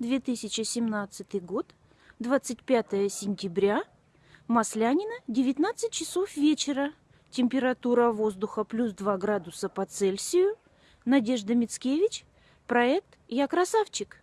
2017 год, 25 сентября, Маслянина, 19 часов вечера. Температура воздуха плюс 2 градуса по Цельсию. Надежда Мицкевич, проект «Я красавчик».